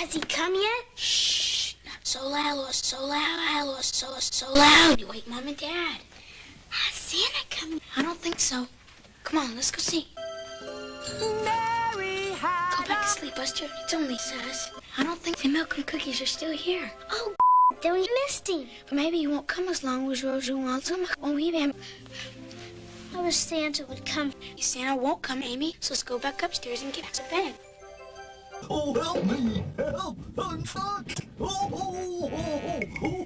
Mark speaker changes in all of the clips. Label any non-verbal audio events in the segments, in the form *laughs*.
Speaker 1: Has he come yet?
Speaker 2: Shh, not so loud, so loud, so, so loud. You wake Mom and Dad.
Speaker 1: Has Santa come?
Speaker 2: I don't think so. Come on, let's go see.
Speaker 3: Mary had
Speaker 2: Go back to sleep, Buster. It's only Sass. I don't think the milk and cookies are still here.
Speaker 1: Oh, *laughs* then we missed him.
Speaker 2: But maybe he won't come as long as Rosie wants him. Oh, even
Speaker 1: I wish Santa would come.
Speaker 2: Santa won't come, Amy. So let's go back upstairs and get to bed.
Speaker 4: Oh, help me! Help! I'm stuck! Oh, oh, oh,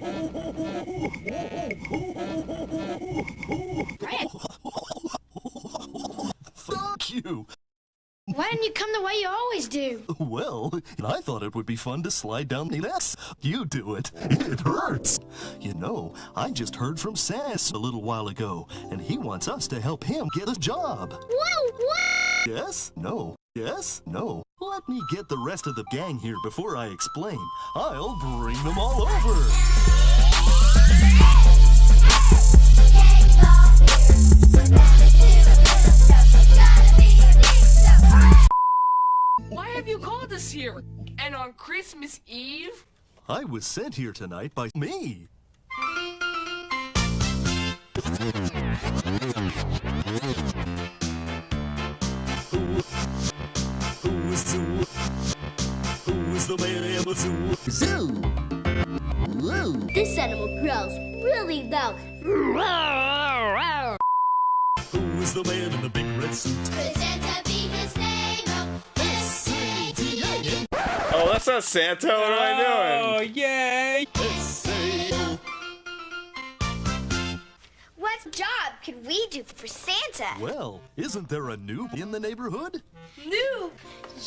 Speaker 4: oh, Fuck you!
Speaker 2: Why didn't you come the way you always do?
Speaker 4: Well, I thought it would be fun to slide down the S. You do it. It hurts. You know, I just heard from Sass a little while ago, and he wants us to help him get a job.
Speaker 1: Whoa, what?
Speaker 4: Yes? No. Yes? No. Let me get the rest of the gang here before I explain. I'll bring them all over.
Speaker 5: Why have you called us here? And on Christmas Eve?
Speaker 4: I was sent here tonight by me. Who's the man in the zoo?
Speaker 6: Zoo. Woo.
Speaker 1: This animal growls really loud.
Speaker 4: Who's the man in the big red suit?
Speaker 1: Santa be his name.
Speaker 4: Oh, S-A-T-A-N.
Speaker 7: Oh, that's not Santa. What am I
Speaker 8: Oh, yay!
Speaker 4: S-A-O.
Speaker 1: What job could we do for Santa?
Speaker 4: Well, isn't there a noob in the neighborhood?
Speaker 1: New.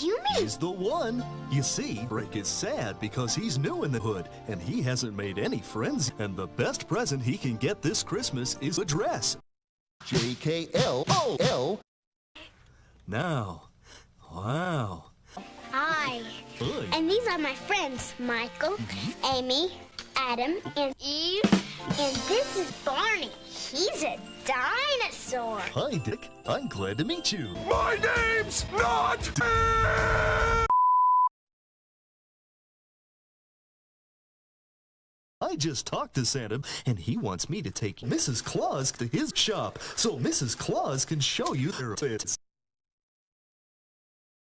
Speaker 1: You mean
Speaker 4: He's the one. You see, Rick is sad because he's new in the hood and he hasn't made any friends. And the best present he can get this Christmas is a dress.
Speaker 6: J K L O L.
Speaker 4: Now, wow.
Speaker 1: I?
Speaker 4: Hi.
Speaker 1: And these are my friends, Michael, mm-hmm. Amy, Adam, and Eve. And this is Barney. He's a dinosaur.
Speaker 4: Hi, Dick. I'm glad to meet you.
Speaker 7: My name's not. Dick!
Speaker 4: I just talked to Santa and he wants me to take Mrs. Claus to his shop so Mrs. Claus can show you their fits.